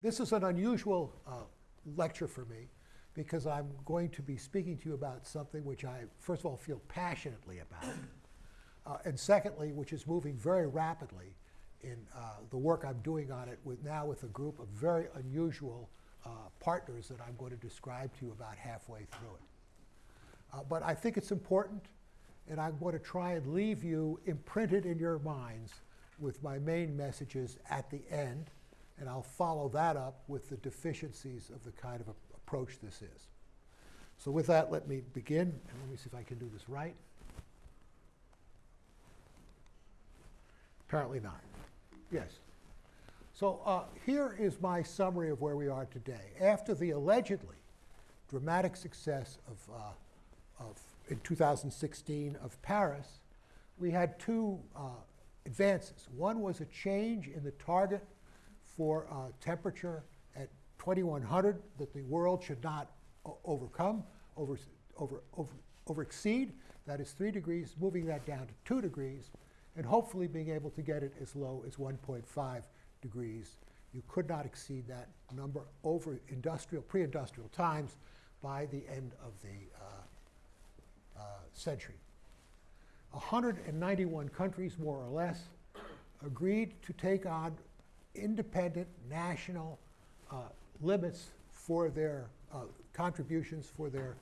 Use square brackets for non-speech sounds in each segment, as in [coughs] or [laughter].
This is an unusual uh, lecture for me because I'm going to be speaking to you about something which I, first of all, feel passionately about, uh, and secondly, which is moving very rapidly in uh, the work I'm doing on it with now with a group of very unusual uh, partners that I'm going to describe to you about halfway through it. Uh, but I think it's important, and I'm going to try and leave you imprinted in your minds with my main messages at the end and I'll follow that up with the deficiencies of the kind of approach this is. So with that, let me begin, and let me see if I can do this right. Apparently not. Yes. So uh, here is my summary of where we are today. After the allegedly dramatic success of, uh, of in 2016 of Paris, we had two uh, advances. One was a change in the target for uh, temperature at 2100 that the world should not overcome, over, over, over, over exceed. That is 3 degrees, moving that down to 2 degrees, and hopefully being able to get it as low as 1.5 degrees. You could not exceed that number over industrial, pre-industrial times by the end of the uh, uh, century. 191 countries, more or less, agreed to take on independent national uh, limits for their uh, contributions for their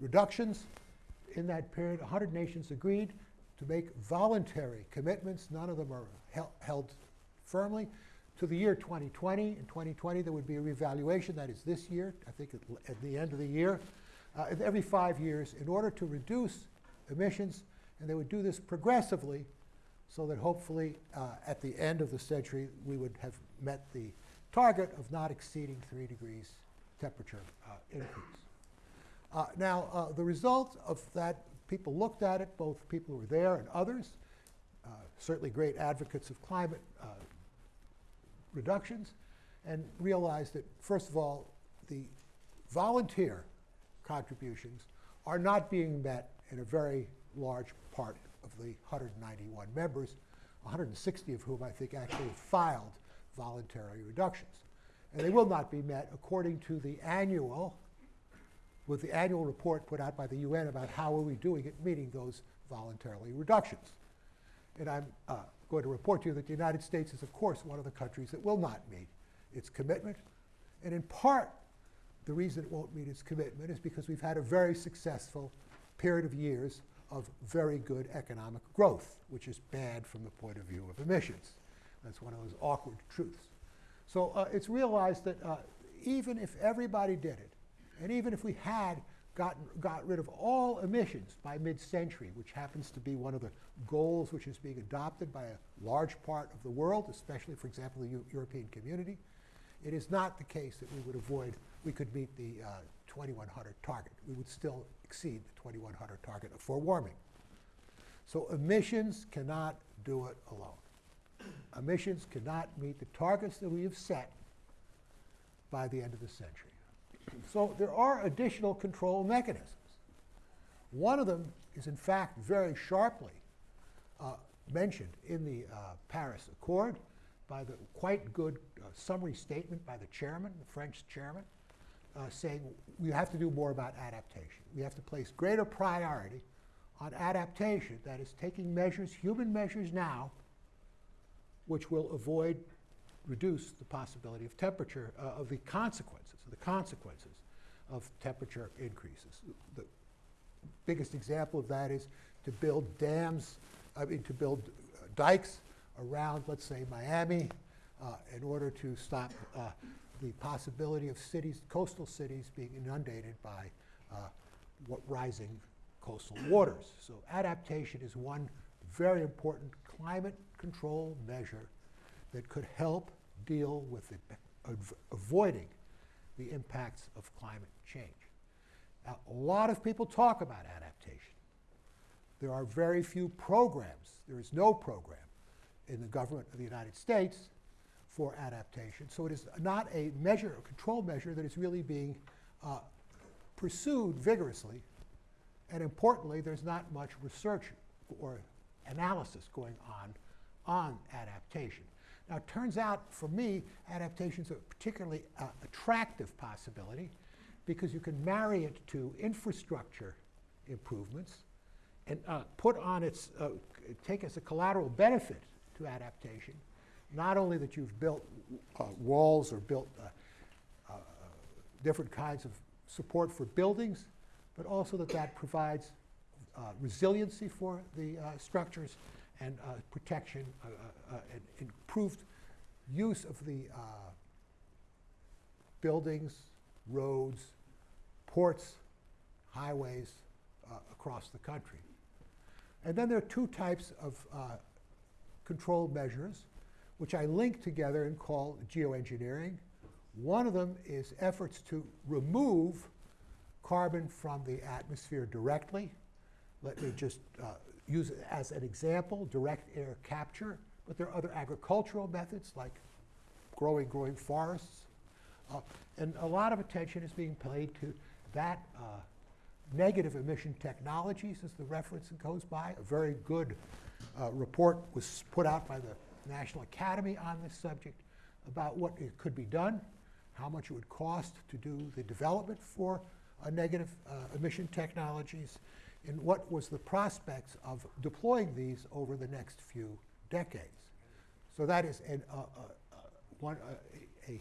reductions. In that period, 100 nations agreed to make voluntary commitments. None of them are hel held firmly. To the year 2020, in 2020 there would be a revaluation, that is this year, I think at, at the end of the year, uh, every five years in order to reduce emissions, and they would do this progressively so that hopefully uh, at the end of the century we would have met the target of not exceeding 3 degrees temperature uh, increase. Uh, now, uh, the result of that, people looked at it, both people who were there and others, uh, certainly great advocates of climate uh, reductions, and realized that, first of all, the volunteer contributions are not being met in a very large part of the 191 members, 160 of whom I think actually filed voluntary reductions. And they will not be met according to the annual, with the annual report put out by the UN about how are we doing at meeting those voluntary reductions. And I'm uh, going to report to you that the United States is, of course, one of the countries that will not meet its commitment. And in part, the reason it won't meet its commitment is because we've had a very successful period of years of very good economic growth, which is bad from the point of view of emissions. That's one of those awkward truths. So uh, it's realized that uh, even if everybody did it, and even if we had gotten, got rid of all emissions by mid-century, which happens to be one of the goals which is being adopted by a large part of the world, especially, for example, the U European community, it is not the case that we would avoid, we could meet the uh, 2100 target. We would still exceed the 2100 target for warming. So emissions cannot do it alone. Emissions cannot meet the targets that we have set by the end of the century. So there are additional control mechanisms. One of them is in fact very sharply uh, mentioned in the uh, Paris Accord by the quite good uh, summary statement by the chairman, the French chairman, uh, saying we have to do more about adaptation. We have to place greater priority on adaptation, that is taking measures, human measures now, which will avoid, reduce the possibility of temperature, uh, of the consequences, the consequences of temperature increases. The biggest example of that is to build dams, I mean to build uh, dikes around, let's say, Miami, uh, in order to stop uh, the possibility of cities, coastal cities being inundated by uh, rising coastal waters. So adaptation is one very important climate control measure that could help deal with the, avoiding the impacts of climate change. Now, a lot of people talk about adaptation. There are very few programs. There is no program in the government of the United States for adaptation. So it is not a measure, a control measure that is really being uh, pursued vigorously. And importantly, there's not much research or analysis going on on adaptation. Now, it turns out, for me, adaptation is a particularly uh, attractive possibility because you can marry it to infrastructure improvements and uh, put on its, uh, take as a collateral benefit to adaptation, not only that you've built uh, walls or built uh, uh, different kinds of support for buildings, but also that that provides uh, resiliency for the uh, structures and protection and improved use of the buildings, roads, ports, highways uh, across the country. And then there are two types of uh, control measures, which I link together and call geoengineering. One of them is efforts to remove carbon from the atmosphere directly. Let me just uh, use it as an example, direct air capture, but there are other agricultural methods like growing, growing forests. Uh, and a lot of attention is being paid to that uh, negative emission technologies as the reference goes by. A very good uh, report was put out by the National Academy on this subject about what it could be done, how much it would cost to do the development for uh, negative uh, emission technologies, and what was the prospects of deploying these over the next few decades. So that is an, uh, uh, uh, one, a, a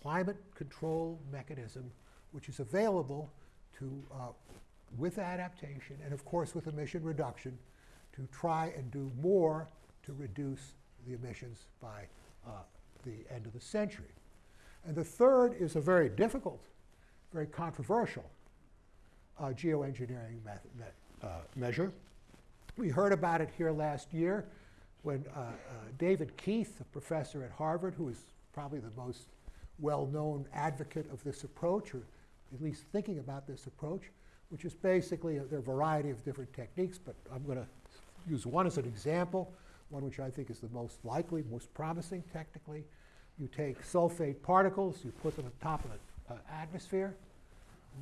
climate control mechanism which is available to, uh, with adaptation and of course with emission reduction, to try and do more to reduce the emissions by uh, the end of the century. And the third is a very difficult, very controversial uh, geoengineering method, uh, measure. We heard about it here last year when uh, uh, David Keith, a professor at Harvard, who is probably the most well-known advocate of this approach, or at least thinking about this approach, which is basically, a, there are a variety of different techniques, but I'm going to use one as an example, one which I think is the most likely, most promising technically. You take sulfate particles, you put them on top of the uh, atmosphere.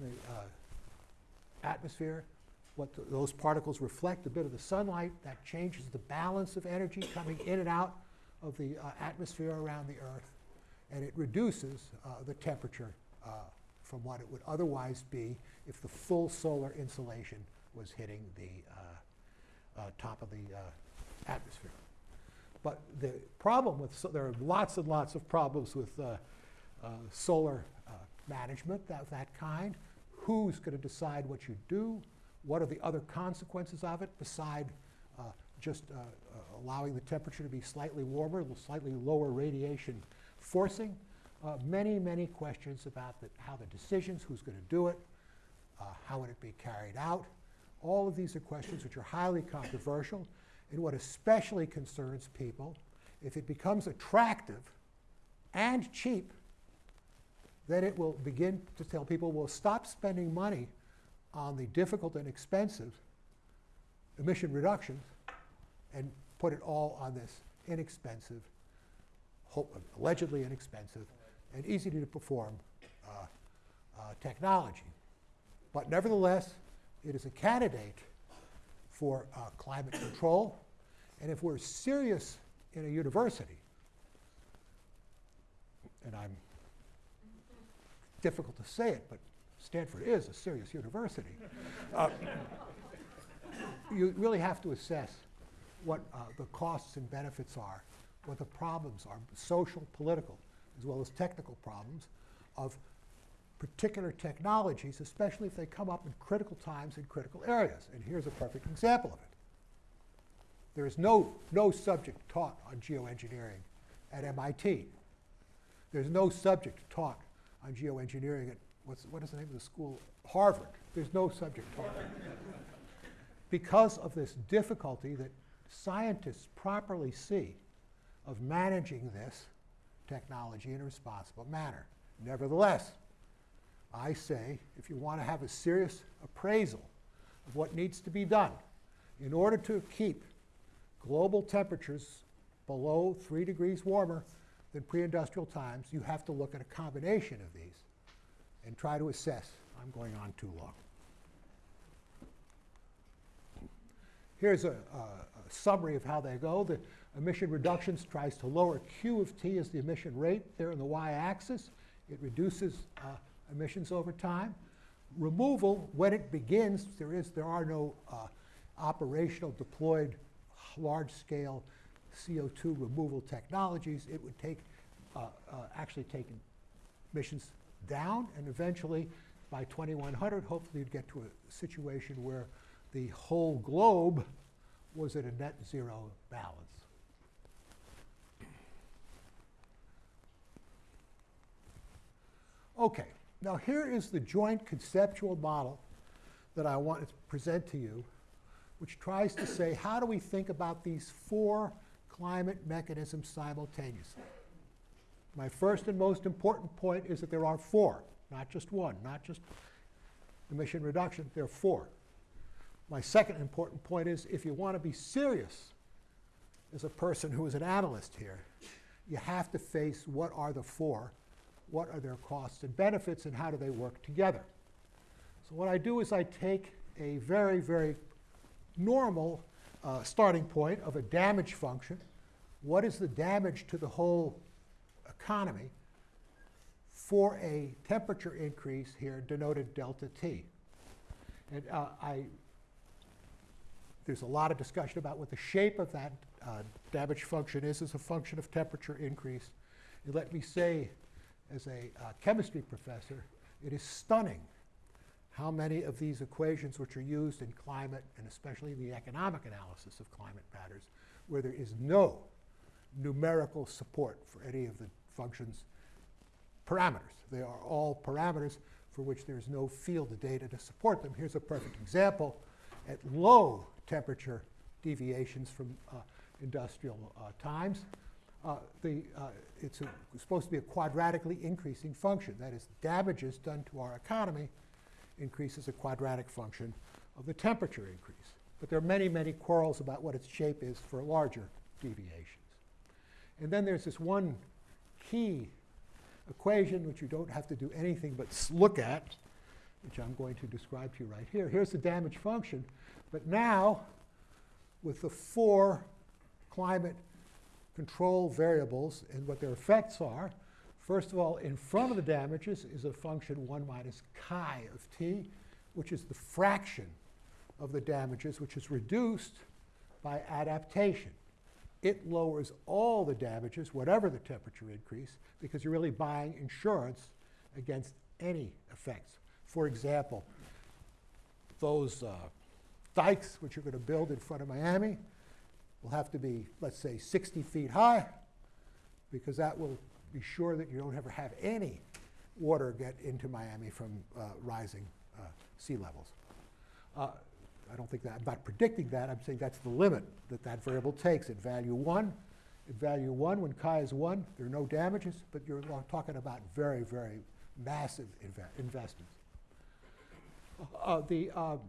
The uh, atmosphere, what those particles reflect a bit of the sunlight, that changes the balance of energy coming in and out of the uh, atmosphere around the Earth, and it reduces uh, the temperature uh, from what it would otherwise be if the full solar insulation was hitting the uh, top of the atmosphere. But the problem with, so there are lots and lots of problems with uh, uh, solar uh, management of that kind. Who's going to decide what you do? What are the other consequences of it beside just allowing the temperature to be slightly warmer, slightly lower radiation forcing? uh, many, many questions about the, how the decisions, who's going to do it, uh, how would it be carried out. All of these are questions which are highly controversial. And what especially concerns people, if it becomes attractive and cheap, then it will begin to tell people, well, stop spending money on the difficult and expensive emission reductions and put it all on this inexpensive, allegedly inexpensive and easy to perform uh, uh, technology. But nevertheless, it is a candidate for uh, climate control. And if we're serious in a university, and I'm difficult to say it, but Stanford is a serious university, uh, you really have to assess what uh, the costs and benefits are, what the problems are, social, political, as well as technical problems of particular technologies, especially if they come up in critical times in critical areas. And here's a perfect example of it. There is no, no subject taught on geoengineering at MIT. There's no subject taught on geoengineering at, what's, what is the name of the school? Harvard. There's no subject taught. because of this difficulty that scientists properly see of managing this technology in a responsible manner. Nevertheless, I say if you want to have a serious appraisal of what needs to be done in order to keep global temperatures below 3 degrees warmer than pre-industrial times, you have to look at a combination of these and try to assess. I'm going on too long. Here's a, a, a summary of how they go. The Emission reductions tries to lower Q of T as the emission rate there on the y-axis. It reduces uh, emissions over time. Removal, when it begins, there, is, there are no uh, operational deployed large-scale CO2 removal technologies. It would take, uh, uh, actually take emissions down, and eventually, by 2100, hopefully you'd get to a situation where the whole globe was at a net zero balance. Okay, now here is the joint conceptual model that I want to present to you, which tries to say how do we think about these four climate mechanisms simultaneously. My first and most important point is that there are four, not just one, not just emission reduction, there are four. My second important point is if you want to be serious as a person who is an analyst here, you have to face what are the four what are their costs and benefits, and how do they work together. So what I do is I take a very, very normal uh, starting point of a damage function. What is the damage to the whole economy for a temperature increase here denoted delta T? And uh, I, there's a lot of discussion about what the shape of that uh, damage function is as a function of temperature increase. And let me say as a uh, chemistry professor, it is stunning how many of these equations which are used in climate, and especially in the economic analysis of climate matters, where there is no numerical support for any of the functions parameters. They are all parameters for which there's no field data to support them. Here's a perfect example. At low temperature deviations from uh, industrial uh, times, uh, the, uh, it's, a, supposed to be a quadratically increasing function. That is, damages done to our economy increases a quadratic function of the temperature increase. But there are many, many quarrels about what its shape is for larger deviations. And then there's this one key equation which you don't have to do anything but look at, which I'm going to describe to you right here. Here's the damage function. But now, with the four climate control variables and what their effects are. First of all, in front of the damages is a function 1 minus chi of t, which is the fraction of the damages, which is reduced by adaptation. It lowers all the damages, whatever the temperature increase, because you're really buying insurance against any effects. For example, those uh, dikes which you're going to build in front of Miami, will have to be, let's say, 60 feet high, because that will be sure that you don't ever have any water get into Miami from uh, rising uh, sea levels. Uh, I don't think that, I'm not predicting that, I'm saying that's the limit that that variable takes at value one. At value one, when chi is one, there are no damages, but you're talking about very, very massive inve investments. Uh, the, um,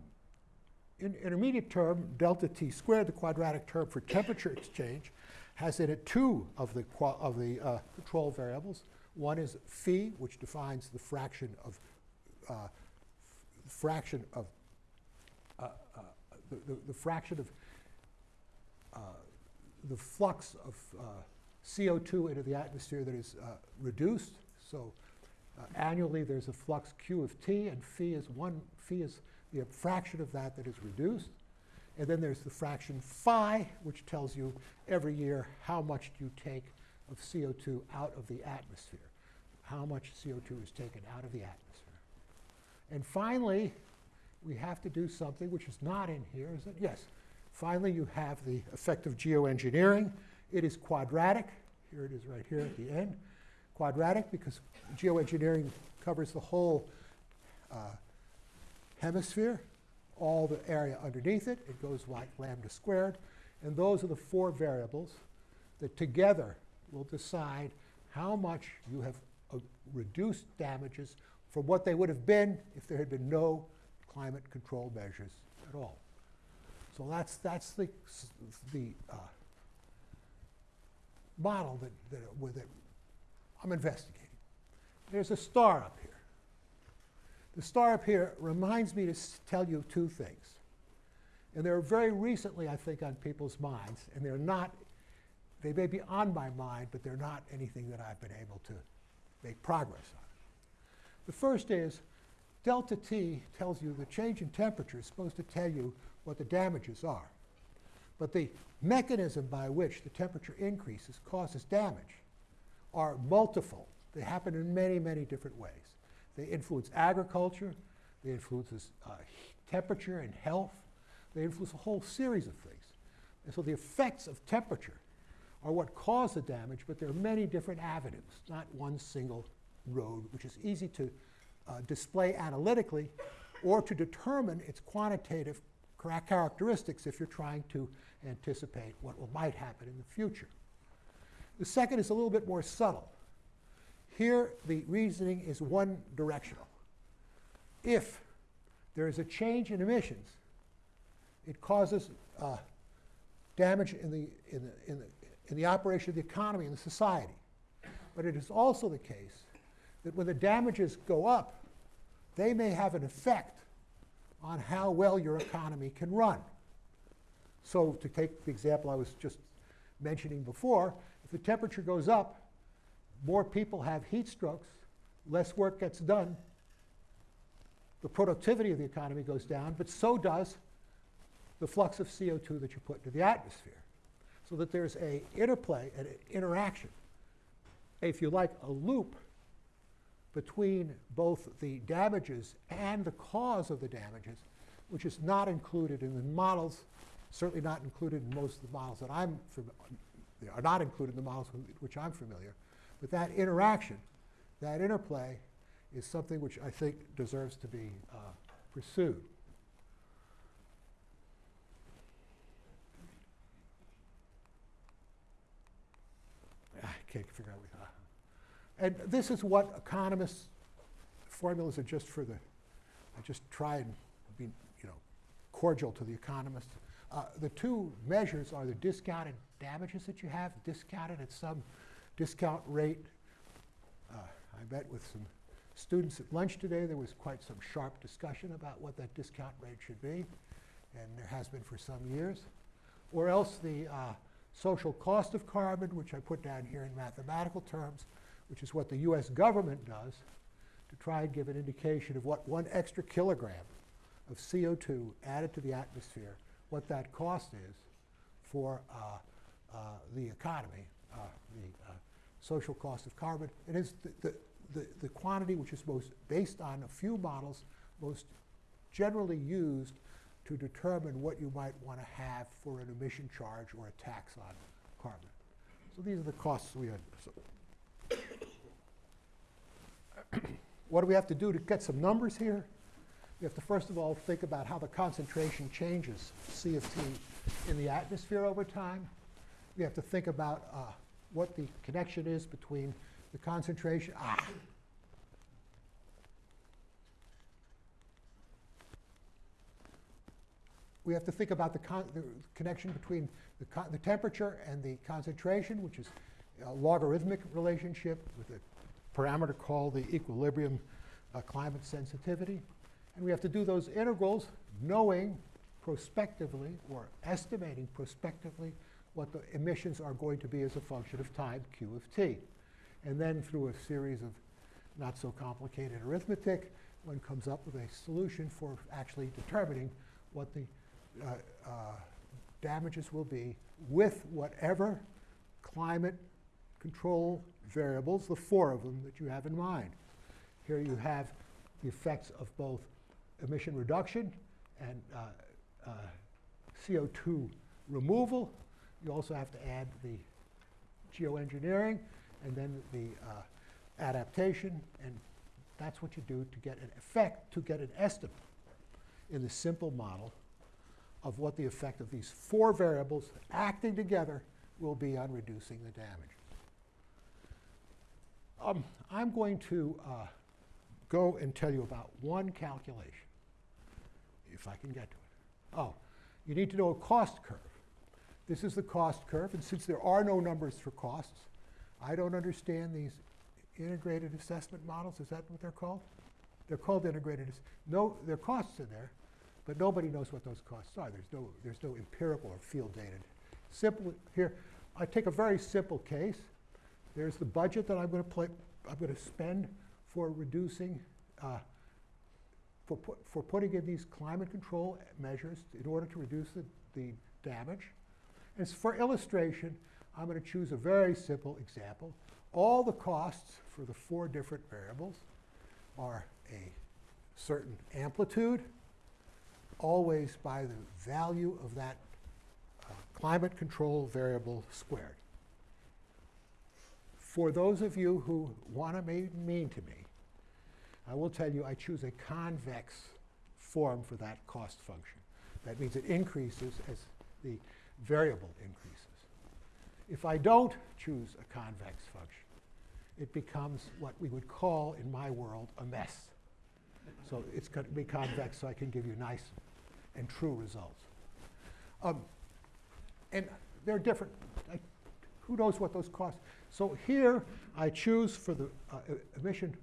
in intermediate term, delta t squared, the quadratic term for temperature exchange, has in it two of the, of the uh, control variables. One is phi, which defines the fraction of uh, fraction of uh, uh the, the, the, fraction of uh, the flux of uh, CO2 into the atmosphere that is reduced. So annually, there's a flux Q of T, and phi is one. Phi is the fraction of that that is reduced. And then there's the fraction phi, which tells you every year how much do you take of CO2 out of the atmosphere. How much CO2 is taken out of the atmosphere. And finally, we have to do something which is not in here, is it? Yes. Finally, you have the effect of geoengineering. It is quadratic. Here it is right here at the end. Quadratic because geoengineering covers the whole uh, hemisphere, all the area underneath it. It goes like lambda squared. And those are the four variables that together will decide how much you have uh, reduced damages from what they would have been if there had been no climate control measures at all. So that's, that's the, the uh, model that, that, that I'm investigating. There's a star up here. The star up here reminds me to tell you two things. And they're very recently, I think, on people's minds, and they're not they may be on my mind, but they're not anything that I've been able to make progress on. The first is delta T tells you the change in temperature is supposed to tell you what the damages are. But the mechanism by which the temperature increases causes damage are multiple. They happen in many, many different ways. They influence agriculture, they influence uh, temperature and health, they influence a whole series of things. And so the effects of temperature are what cause the damage, but there are many different avenues, not one single road, which is easy to uh, display analytically or to determine its quantitative characteristics if you're trying to anticipate what might happen in the future. The second is a little bit more subtle. Here, the reasoning is one directional. If there is a change in emissions, it causes uh, damage in the, in, the, in, the, in the operation of the economy and the society. But it is also the case that when the damages go up, they may have an effect on how well your economy can run. So to take the example I was just mentioning before, the temperature goes up, more people have heat strokes, less work gets done, the productivity of the economy goes down, but so does the flux of CO2 that you put into the atmosphere. So that there's a interplay, an interaction, if you like, a loop between both the damages and the cause of the damages, which is not included in the models, certainly not included in most of the models that I'm they are not included in the models with which I'm familiar. But that interaction, that interplay, is something which I think deserves to be uh, pursued. I can't figure out. Uh, and this is what economists' formulas are just for the. I just try and be, you know, cordial to the economists. Uh, the two measures are the discounted damages that you have, discounted at some discount rate. Uh, I met with some students at lunch today. There was quite some sharp discussion about what that discount rate should be, and there has been for some years. Or else the uh, social cost of carbon, which I put down here in mathematical terms, which is what the US government does to try and give an indication of what one extra kilogram of CO2 added to the atmosphere, what that cost is for uh, the economy, uh, the uh, social cost of carbon. It is the, the, the, the quantity which is most based on a few models, most generally used to determine what you might want to have for an emission charge or a tax on carbon. So these are the costs we had. So [coughs] what do we have to do to get some numbers here? We have to first of all think about how the concentration changes CFT in the atmosphere over time. We have to think about uh, what the connection is between the concentration. Ah, we have to think about the, the connection between the, the, temperature and the concentration, which is a logarithmic relationship with a parameter called the equilibrium uh, climate sensitivity. And we have to do those integrals knowing prospectively or estimating prospectively what the emissions are going to be as a function of time q of t. And then through a series of not so complicated arithmetic, one comes up with a solution for actually determining what the uh, uh, damages will be with whatever climate control variables, the four of them that you have in mind. Here you have the effects of both emission reduction and uh, uh, CO2 removal. You also have to add the geoengineering and then the uh, adaptation, and that's what you do to get an effect, to get an estimate in the simple model of what the effect of these four variables acting together will be on reducing the damage. Um, I'm going to uh, go and tell you about one calculation, if I can get to it. Oh, you need to know a cost curve. This is the cost curve, and since there are no numbers for costs, I don't understand these integrated assessment models. Is that what they're called? They're called integrated. No, there are costs in there, but nobody knows what those costs are. There's no, there's no empirical or field data. Simply here, I take a very simple case. There's the budget that I'm going to play, I'm going to spend for reducing, uh, for, put, for putting in these climate control measures in order to reduce the, the damage. And for illustration, I'm going to choose a very simple example. All the costs for the four different variables are a certain amplitude, always by the value of that uh, climate control variable squared. For those of you who want to be mean to me, I will tell you I choose a convex form for that cost function. That means it increases as the variable increases. If I don't choose a convex function, it becomes what we would call in my world a mess. So it's going to be convex so I can give you nice and true results. Um, and they're different. I, who knows what those costs? So here I choose for the uh, emission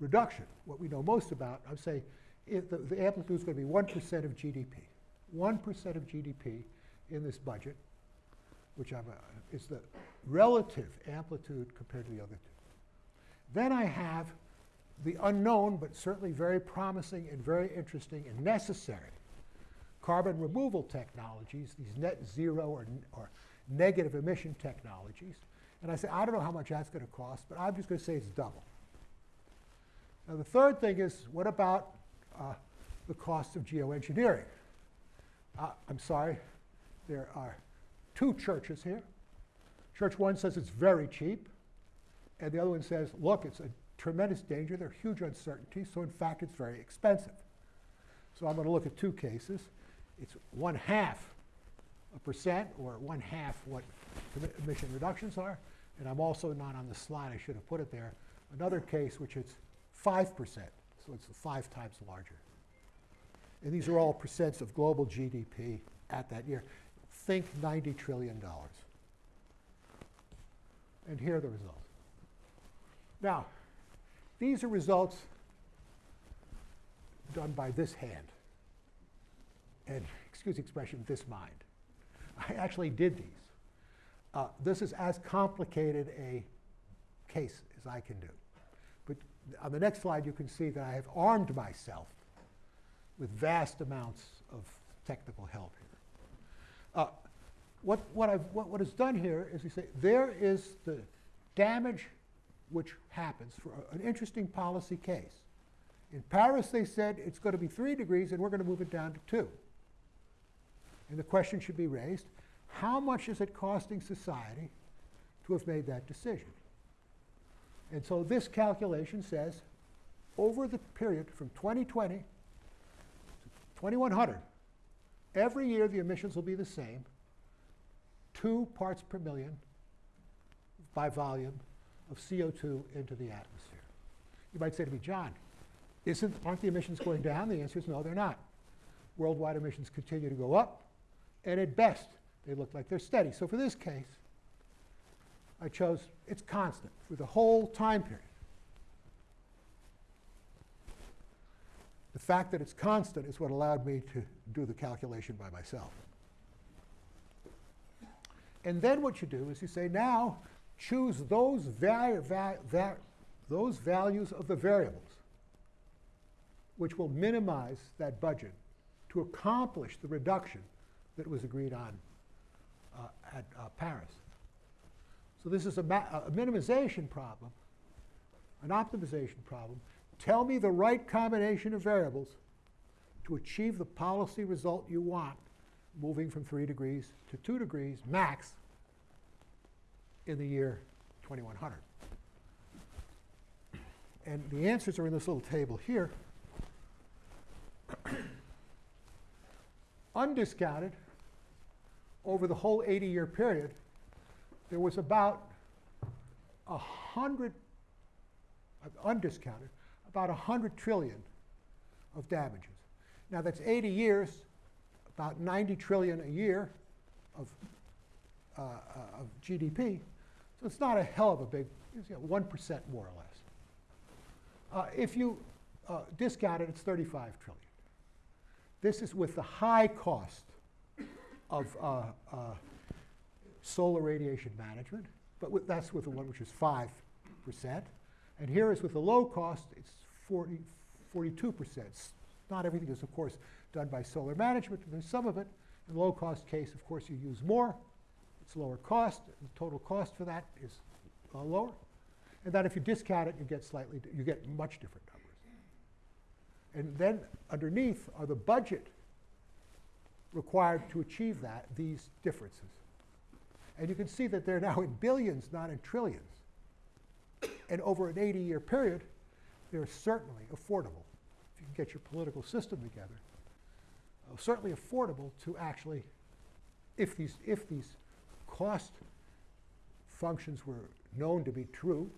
reduction, what we know most about. I say if the, the amplitude is going to be 1% of GDP. 1% of GDP in this budget, which I'm, uh, is the relative amplitude compared to the other two. Then I have the unknown, but certainly very promising and very interesting and necessary carbon removal technologies, these net zero or, or negative emission technologies. And I say, I don't know how much that's going to cost, but I'm just going to say it's double. Now, the third thing is, what about uh, the cost of geoengineering? Uh, I'm sorry, there are two churches here. Church one says it's very cheap, and the other one says, look, it's a tremendous danger, there are huge uncertainties, so in fact it's very expensive. So I'm going to look at two cases. It's one half a percent, or one half what emission reductions are, and I'm also not on the slide, I should have put it there, another case which is 5%, so it's five times larger. And these are all percents of global GDP at that year. Think $90 trillion. And here are the results. Now, these are results done by this hand. And, excuse the expression, this mind. I actually did these. Uh, this is as complicated a case as I can do. But on the next slide, you can see that I have armed myself with vast amounts of technical help. Uh, what, what, I've, what, what is done here is we say there is the damage which happens for a- an interesting policy case. In Paris, they said it's going to be three degrees and we're going to move it down to two. And the question should be raised how much is it costing society to have made that decision? And so this calculation says over the period from 2020 to 2100, every year the emissions will be the same two parts per million by volume of CO2 into the atmosphere. You might say to me, John, isn't, aren't the emissions going down? The answer is no, they're not. Worldwide emissions continue to go up, and at best, they look like they're steady. So for this case, I chose it's constant for the whole time period. The fact that it's constant is what allowed me to do the calculation by myself. And then what you do is you say, now choose those, those values of the variables which will minimize that budget to accomplish the reduction that was agreed on uh, at uh, Paris. So this is a, a minimization problem, an optimization problem. Tell me the right combination of variables to achieve the policy result you want, moving from three degrees to two degrees max in the year 2100. And the answers are in this little table here. [coughs] Undiscounted, over the whole 80 year period, there was about a hundred, uh, undiscounted, about a hundred trillion of damages. Now that's 80 years, about 90 trillion a year of, uh, uh, of GDP. So it's not a hell of a big, you know, 1% more or less. Uh, if you uh, discount it, it's 35 trillion. This is with the high cost of uh, uh, solar radiation management, but with, that's with the one which is 5%. And here is with the low cost, it's 40, 42%. Not everything is, of course, done by solar management. There's some of it. In the low cost case, of course, you use more. It's lower cost. The total cost for that is uh, lower. And that if you discount it, you get slightly, you get much different numbers. And then underneath are the budget required to achieve that, these differences. And you can see that they're now in billions, not in trillions. And over an 80-year period, they're certainly affordable. If you can get your political system together, uh, certainly affordable to actually, if these, if these cost functions were known to be true,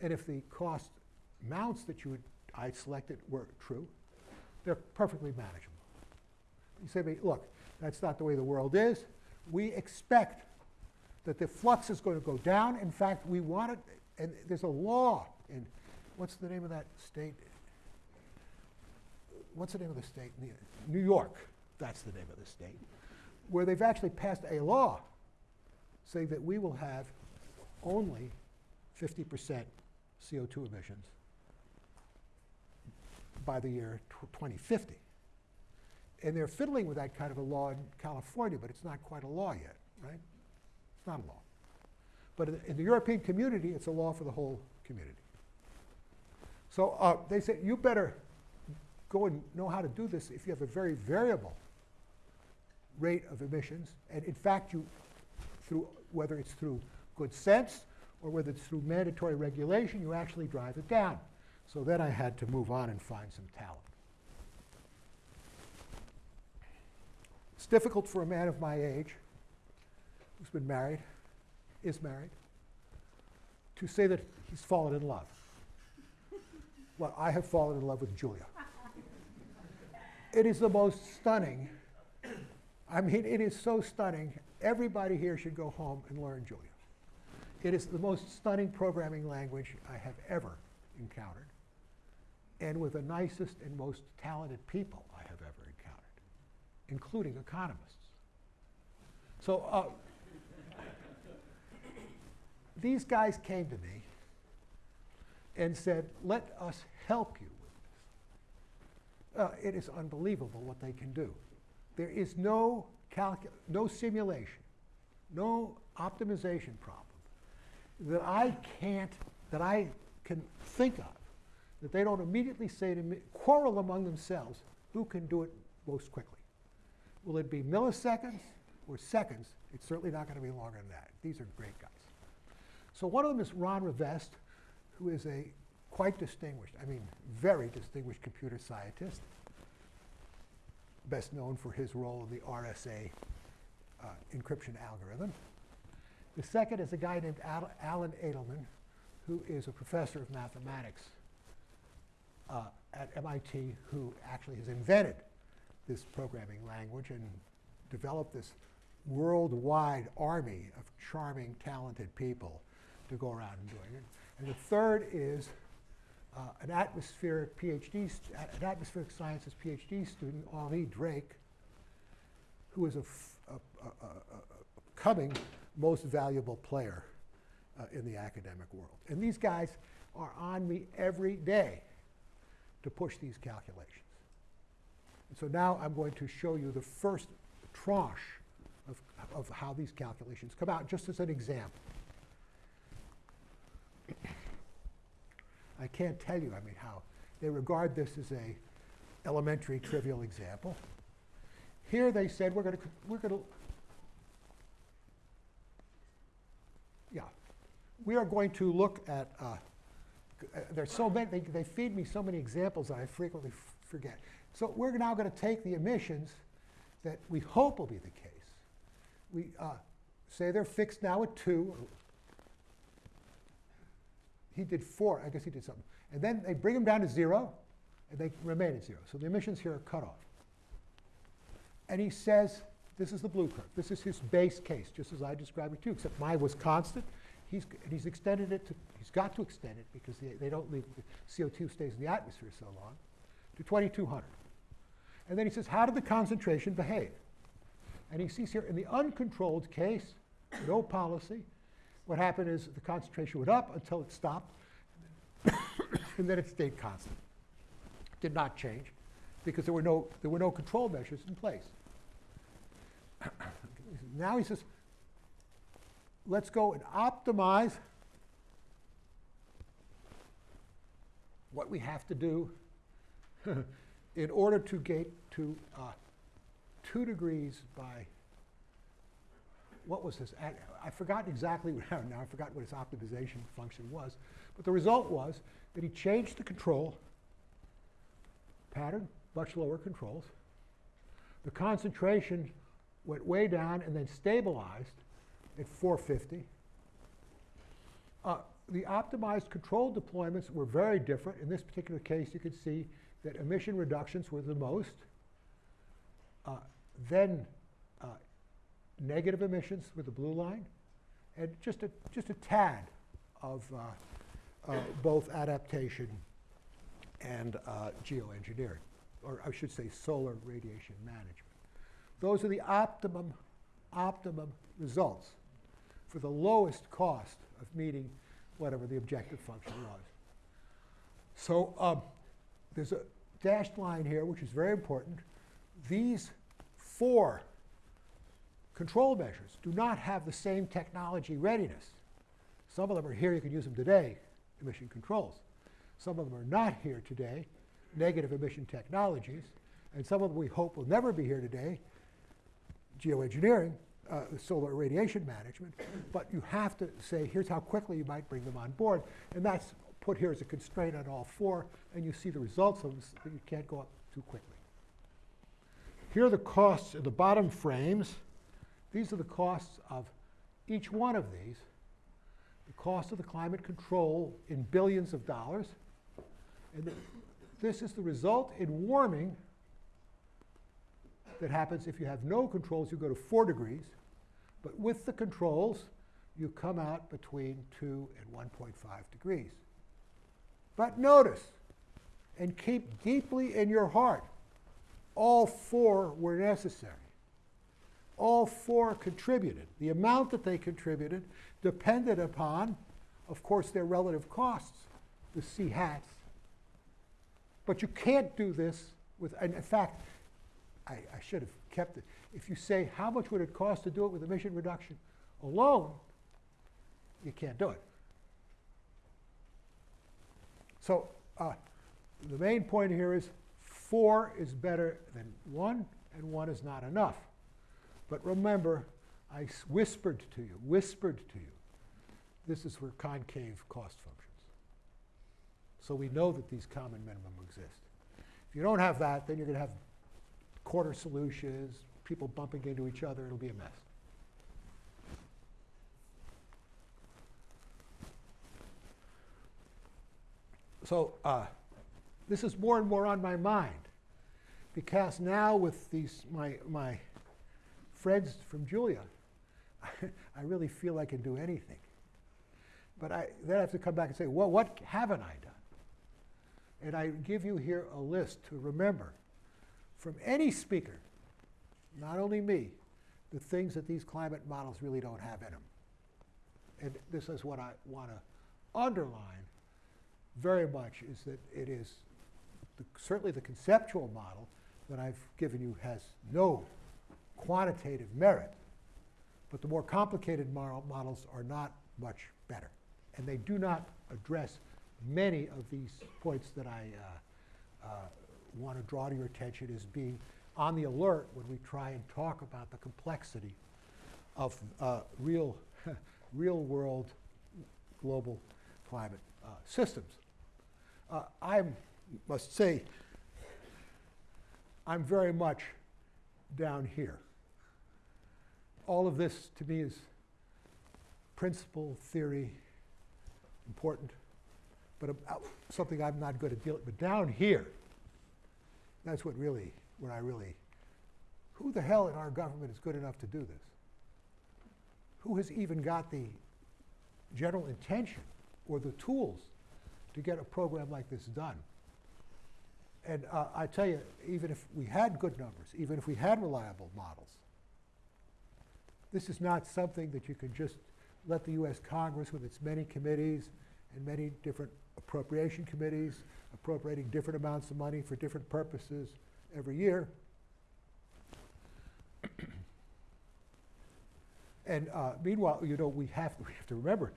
and if the cost amounts that you would, I selected were true, they're perfectly manageable. You say me, look, that's not the way the world is. We expect that the flux is going to go down. In fact, we want it, and there's a law in, what's the name of that state? What's the name of the state? New York, that's the name of the state, where they've actually passed a law saying that we will have only 50% CO2 emissions by the year 2050. And they're fiddling with that kind of a law in California, but it's not quite a law yet, right? It's not a law. But in, in the European community, it's a law for the whole community. So uh, they said, you better go and know how to do this if you have a very variable rate of emissions. And in fact, you, through, whether it's through good sense or whether it's through mandatory regulation, you actually drive it down. So then I had to move on and find some talent. It's difficult for a man of my age who's been married, is married, to say that he's fallen in love. Well, I have fallen in love with Julia. it is the most stunning. I mean, it is so stunning. Everybody here should go home and learn Julia. It is the most stunning programming language I have ever encountered, and with the nicest and most talented people I have ever encountered, including economists. So uh, these guys came to me and said, let us help you with this. Uh, it is unbelievable what they can do. There is no, no simulation, no optimization problem that I can't, that I can think of, that they don't immediately say to me, quarrel among themselves, who can do it most quickly. Will it be milliseconds or seconds? It's certainly not going to be longer than that. These are great guys. So one of them is Ron Rivest, who is a quite distinguished, I mean, very distinguished computer scientist, best known for his role in the RSA uh, encryption algorithm. The second is a guy named Al Alan Edelman, who is a professor of mathematics uh, at MIT, who actually has invented this programming language and developed this worldwide army of charming, talented people to go around and doing it. And the third is uh, an atmospheric PhD, an atmospheric sciences PhD student, Henri Drake, who is a, coming most valuable player uh, in the academic world. And these guys are on me every day to push these calculations. And so now I'm going to show you the first tranche of, of how these calculations come out, just as an example. I can't tell you, I mean, how they regard this as a elementary trivial example. Here they said we're going to we're going to yeah we are going to look at uh, uh there's so many they, they feed me so many examples that I frequently forget. So we're now going to take the emissions that we hope will be the case. We uh, say they're fixed now at 2. He did 4. I guess he did something. And then they bring them down to 0, and they remain at 0. So the emissions here are cut off. And he says, this is the blue curve. This is his base case, just as I described it too, except mine was constant. He's, he's extended it to, he's got to extend it because they, they don't leave, the CO2 stays in the atmosphere so long, to 2200. And then he says, how did the concentration behave? And he sees here in the uncontrolled case, no policy. What happened is the concentration went up until it stopped, [coughs] and then it stayed constant. Did not change because there were no, there were no control measures in place. [coughs] now he says, let's go and optimize what we have to do [laughs] in order to get to uh, 2 degrees by, what was this? I, forgot exactly, [laughs] now I forgot what his optimization function was, but the result was that he changed the control pattern, much lower controls. The concentration went way down and then stabilized at 450. Uh, the optimized control deployments were very different. In this particular case, you could see that emission reductions were the most. Uh, then negative emissions with the blue line, and just a, just a tad of uh, uh both adaptation and uh, geoengineering, or I should say solar radiation management. Those are the optimum, optimum results for the lowest cost of meeting whatever the objective function was. So um, there's a dashed line here, which is very important. These four control measures do not have the same technology readiness. Some of them are here, you can use them today, emission controls. Some of them are not here today, negative emission technologies. And some of them we hope will never be here today, geoengineering, uh, solar radiation management. But you have to say, here's how quickly you might bring them on board. And that's put here as a constraint on all four. And you see the results of this, that you can't go up too quickly. Here are the costs in the bottom frames. These are the costs of each one of these. The cost of the climate control in billions of dollars. And this is the result in warming that happens if you have no controls, you go to 4 degrees. But with the controls, you come out between 2 and 1.5 degrees. But notice, and keep deeply in your heart, all four were necessary. All four contributed. The amount that they contributed depended upon, of course, their relative costs, the C hats. But you can't do this with, and in fact, I, I should have kept it. If you say, how much would it cost to do it with emission reduction alone, you can't do it. So uh, the main point here is four is better than one, and one is not enough. But remember, I whispered to you, whispered to you, this is where concave cost functions. So we know that these common minimum exist. If you don't have that, then you're going to have corner solutions, people bumping into each other, it'll be a mess. So uh, this is more and more on my mind because now with these my, my friends from Julia, [laughs] I really feel I can do anything. But I then I have to come back and say, well, what haven't I done? And I give you here a list to remember from any speaker, not only me, the things that these climate models really don't have in them. And this is what I want to underline very much is that it is the, certainly the conceptual model that I've given you has no quantitative merit, but the more complicated models are not much better. And they do not address many of these points that I uh, uh, want to draw to your attention as being on the alert when we try and talk about the complexity of uh, real, [laughs] real world global climate uh, systems. Uh, I must say, I'm very much down here. All of this to me is principle, theory, important, but uh, something I'm not good at dealing with. But down here, that's what really, what I really, who the hell in our government is good enough to do this? Who has even got the general intention or the tools to get a program like this done? And uh, I tell you, even if we had good numbers, even if we had reliable models, This is not something that you can just let the US Congress with its many committees and many different appropriation committees appropriating different amounts of money for different purposes every year. [coughs] And uh, meanwhile, you know, we have, we have to remember,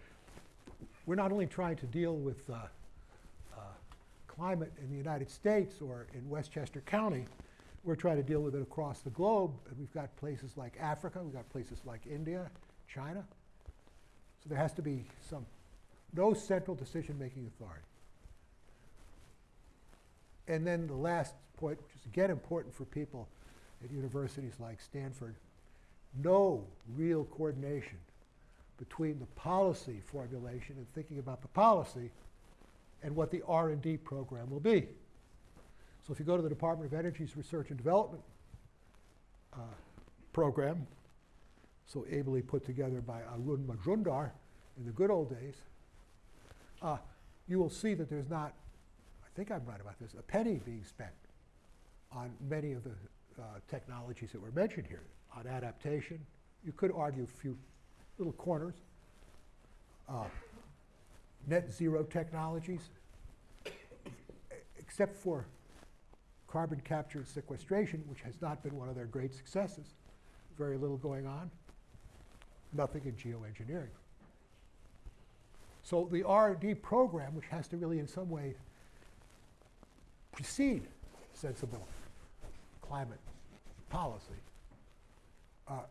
we're not only trying to deal with uh, climate in the United States or in Westchester County, we're trying to deal with it across the globe. And we've got places like Africa, we've got places like India, China. So there has to be some, no central decision-making authority. And then the last point, which is again important for people at universities like Stanford, no real coordination between the policy formulation and thinking about the policy and what the R&D program will be. So if you go to the Department of Energy's Research and Development uh, program, so ably put together by Arun Majumdar in the good old days, uh, you will see that there's not, I think I'm right about this, a penny being spent on many of the uh, technologies that were mentioned here, on adaptation. You could argue a few little corners. Net zero technologies, except for carbon capture and sequestration, which has not been one of their great successes. Very little going on. Nothing in geoengineering. So the R&D program, which has to really in some way precede sensible climate policy, uh,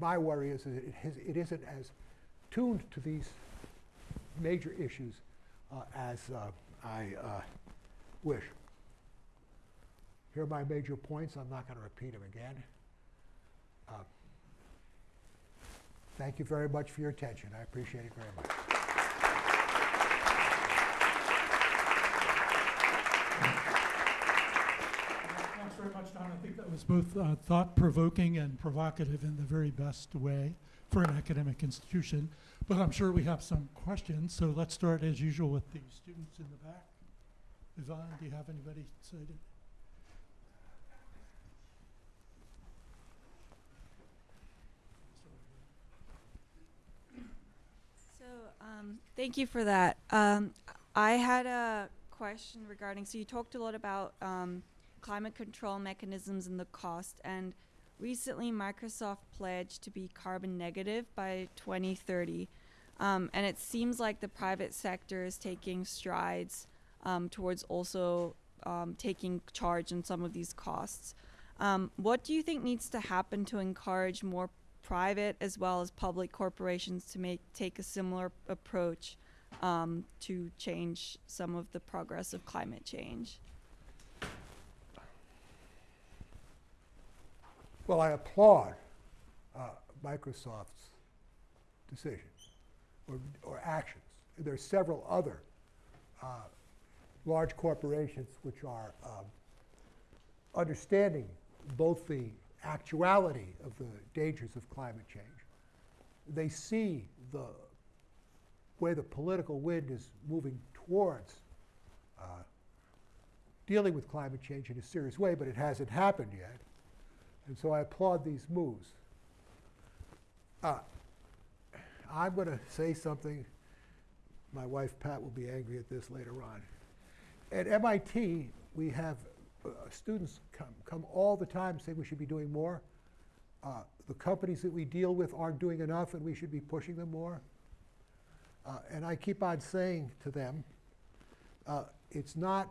my worry is that it, has, it isn't as tuned to these major issues uh, as uh, I uh, wish. Here are my major points. I'm not going to repeat them again. Uh, thank you very much for your attention. I appreciate it very much. Thanks very much, Don. I think that was both uh, thought-provoking and provocative in the very best way for an academic institution. But I'm sure we have some questions, so let's start as usual with the students in the back. Yvonne, do you have anybody sighted? So, um, thank you for that. Um, I had a question regarding. So, you talked a lot about um, climate control mechanisms and the cost. And recently, Microsoft pledged to be carbon negative by 2030. Um, and it seems like the private sector is taking strides um, towards also um, taking charge in some of these costs. Um, what do you think needs to happen to encourage more private as well as public corporations to make take a similar approach um, to change some of the progress of climate change? Well, I applaud uh, Microsoft's decisions or, or actions. There are several other uh, large corporations which are um, understanding both the actuality of the dangers of climate change. They see the way the political wind is moving towards uh, dealing with climate change in a serious way, but it hasn't happened yet. And so I applaud these moves. Uh, I'm going to say something. My wife Pat will be angry at this later on. At MIT, we have uh, students come, come all the time saying we should be doing more. Uh, the companies that we deal with aren't doing enough and we should be pushing them more. Uh, and I keep on saying to them, uh, it's not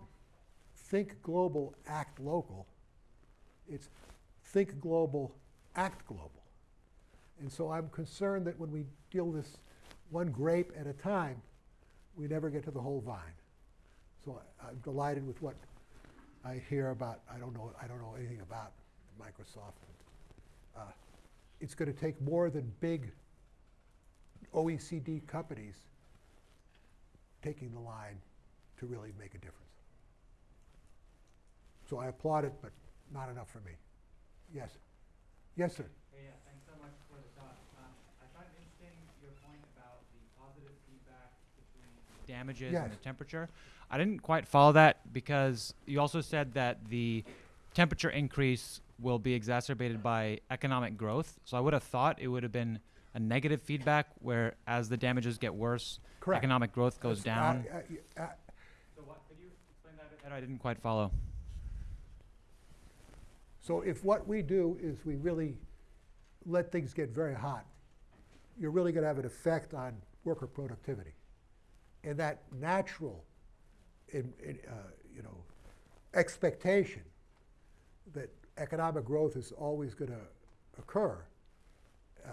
think global, act local. It's think global, act global. And so I'm concerned that when we deal this one grape at a time, we never get to the whole vine. So I, I'm delighted with what I hear about. I don't know. I don't know anything about Microsoft. Uh, it's going to take more than big OECD companies taking the line to really make a difference. So I applaud it, but not enough for me. Yes. Yes, sir. Hey, yeah, thanks so much for the talk. Um, I find interesting your point about the positive feedback between damages and the temperature. I didn't quite follow that because you also said that the temperature increase will be exacerbated by economic growth. So I would have thought it would have been a negative feedback where as the damages get worse, Correct. economic growth goes That's- down. uh, uh, uh, So what, could you explain that? I didn't quite follow. So if what we do is we really let things get very hot, you're really going to have an effect on worker productivity. And that natural, in, in, uh, you know, expectation that economic growth is always going to occur, uh,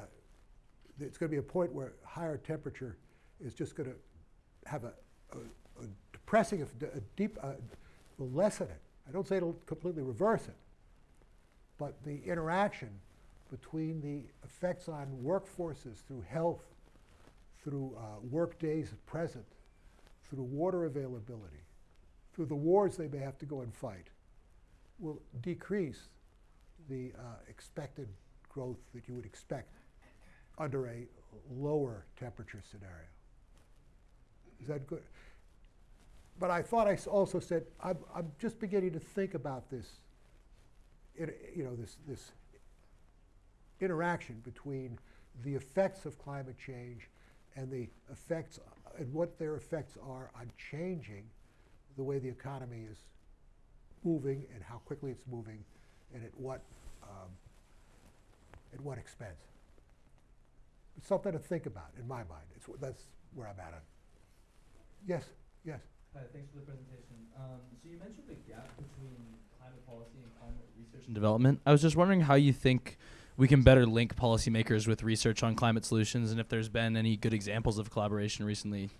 it's going to be a point where higher temperature is just going to have a, a, a depressing, a deep, uh, will lessen it. I don't say it'll completely reverse it, but the interaction between the effects on workforces through health, through uh, work days at present, through water availability, through the wars they may have to go and fight, will decrease the uh, expected growth that you would expect under a lower temperature scenario. Is that good? But I thought I also said, I'm, I'm just beginning to think about this, you know, this, this interaction between the effects of climate change and the effects, and what their effects are on changing the way the economy is moving and how quickly it's moving and at what, um, at what expense. It's something to think about in my mind. It's, that's where I'm at. on- Yes, yes. Hi, thanks for the presentation. Um, so you mentioned the gap between climate policy and climate research and development. I was just wondering how you think we can better link policymakers with research on climate solutions, and if there's been any good examples of collaboration recently.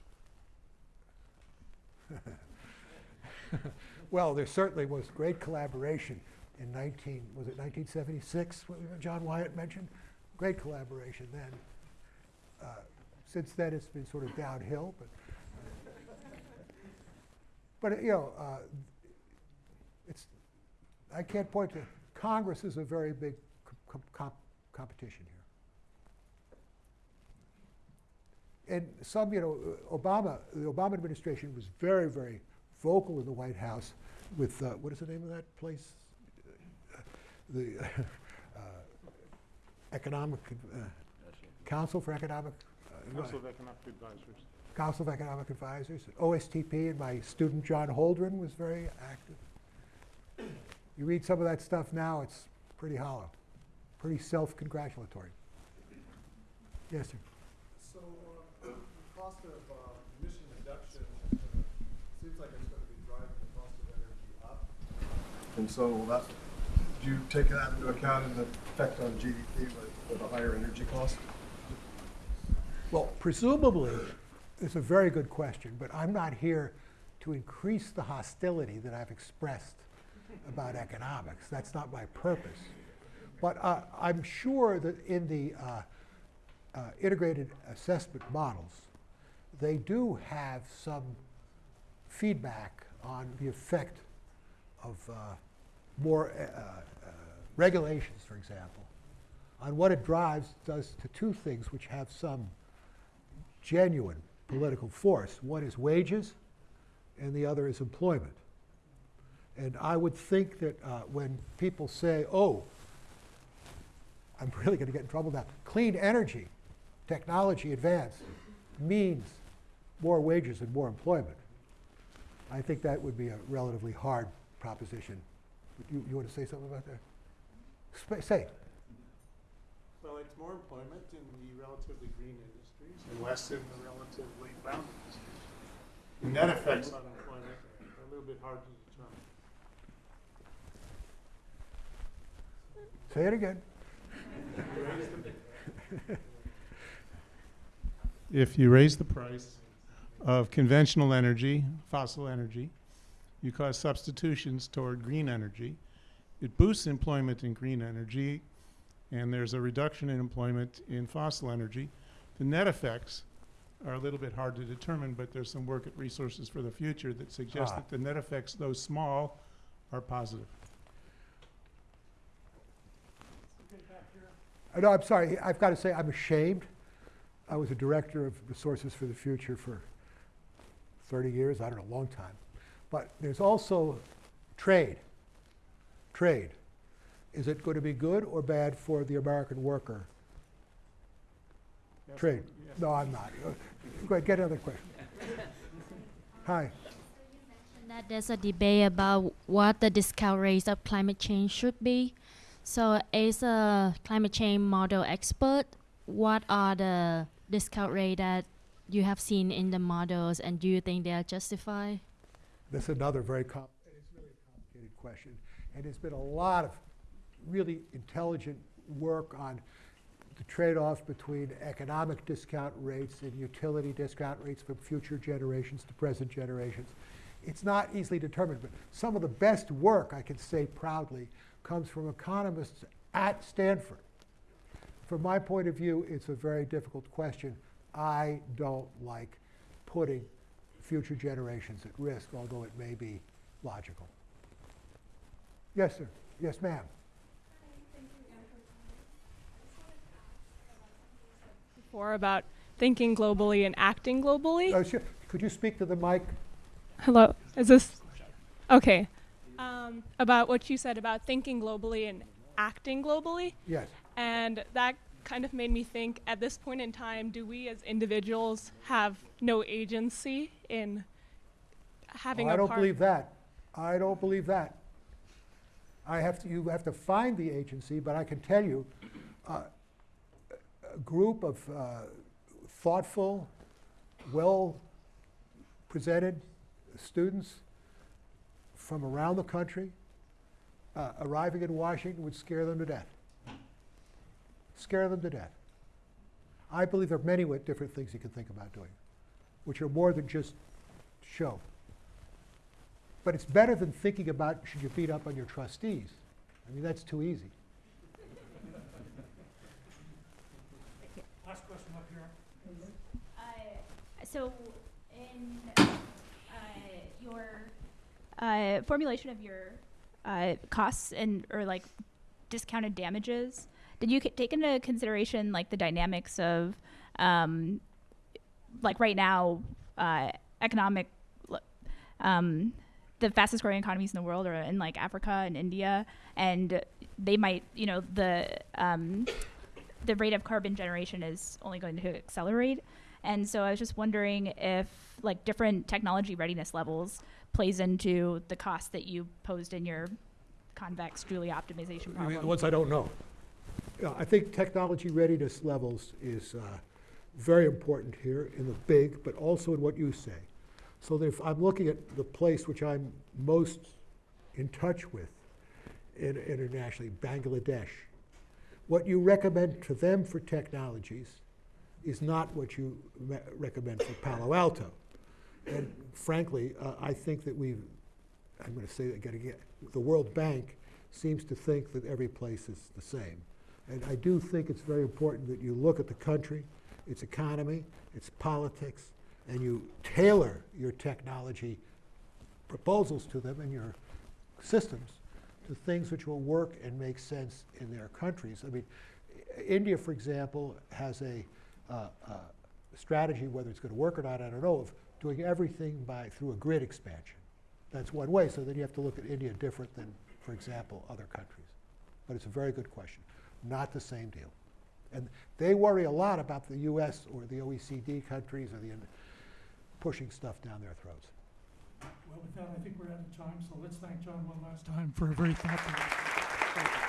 [laughs] Well, there certainly was great collaboration in 19, was it 1976, what John Weyant mentioned? Great collaboration then. Uh, Since then, it's been sort of downhill, but, but, you know, uh, it's, I can't point to, Congress is a very big com- com- competition here. And some, you know, uh, Obama, the Obama administration was very, very vocal in the White House with, uh, what is the name of that place? Uh, The uh, Economic, uh, Council for Economic, uh, Council of Economic Advisors. Council of Economic Advisors, OSTP, and my student John Holdren was very active. You read some of that stuff now, it's pretty hollow, pretty self-congratulatory. Yes, sir. So, uh, the cost of uh, emission reduction uh, seems like it's gonna be driving the cost of energy up. And so that, do you take that into account in the effect on GDP with, with a higher energy cost? Well, presumably, it's a very good question, but I'm not here to increase the hostility that I've expressed about economics. That's not my purpose. But uh, I'm sure that in the uh, uh, integrated assessment models, they do have some feedback on the effect of uh, more uh, uh, regulations, for example, on what it drives does to two things which have some genuine political force. One is wages, and the other is employment. And I would think that uh, when people say, oh, I'm really going to get in trouble now, clean energy, technology advance means more wages and more employment. I think that would be a relatively hard proposition. You, you want to say something about that? Sp- say. Well, it's more employment in the relatively green industries and less in the relatively brown industries. The Net effects on employment are a little bit hard to determine. Say it again. If you raise the price of conventional energy, fossil energy, you cause substitutions toward green energy. It boosts employment in green energy, and there's a reduction in employment in fossil energy. The net effects are a little bit hard to determine, but there's some work at Resources for the Future that suggests Ah. that the net effects, though small, are positive. I know, I'm sorry, I've got to say, I'm ashamed. I was a director of Resources for the Future for 30 years, I don't know, a long time. But there's also trade, trade. Is it going to be good or bad for the American worker? Yes, Trade. yes. No, I'm not. Go ahead, get another question. [laughs] Hi. So you mentioned that there's a debate about what the discount rates of climate change should be. So, as a climate change model expert, what are the discount rate that you have seen in the models, and do you think they are justified? This is another very com, it's really complicated question. And there's been a lot of really intelligent work on the trade-offs between economic discount rates and utility discount rates from future generations to present generations. It's not easily determined, but some of the best work, I can say proudly, comes from economists at Stanford. From my point of view, it's a very difficult question. I don't like putting future generations at risk, although it may be logical. Yes, sir. Yes, ma'am. before about thinking globally and acting globally. Oh, sure. Could you speak to the mic? Hello, is this okay? Um, about what you said about thinking globally and acting globally, Yes. and that kind of made me think. At this point in time, do we as individuals have no agency in having Oh, I don't believe that. I don't believe that. I have to, you have to find the agency, but I can tell you, uh, a group of uh, thoughtful, well-presented students from around the country uh, arriving in Washington would scare them to death. Scare them to death. I believe there are many different things you can think about doing, which are more than just show. But it's better than thinking about should you beat up on your trustees. I mean, that's too easy. Last question up here. so in uh, your uh, formulation of your uh, costs and or like discounted damages, did you take into consideration like the dynamics of um, like right now uh, economic um, the fastest growing economies in the world are in like Africa and India, and they might, you know, the um, the rate of carbon generation is only going to accelerate. And so I was just wondering if like different technology readiness levels plays into the cost that you posed in your convex Julia optimization I mean, problem. ones I don't know. Yeah, I think technology readiness levels is uh, very important here in the big, but also in what you say. So that if I'm looking at the place which I'm most in touch with in, internationally, Bangladesh, what you recommend to them for technologies is not what you me- recommend for Palo Alto. And frankly, uh, I think that we've, I'm going to say that again, the World Bank seems to think that every place is the same. And I do think it's very important that you look at the country, its economy, its politics, and you tailor your technology proposals to them and your systems to things which will work and make sense in their countries. I mean, India, for example, has a uh, uh, strategy, whether it's going to work or not, I don't know, of doing everything by through a grid expansion. That's one way. So then you have to look at India different than, for example, other countries. But it's a very good question. Not the same deal. And they worry a lot about the U.S. or the OECD countries or the pushing stuff down their throats. Well, with that, I think we're out of time, so let's thank John one last time for a very thoughtful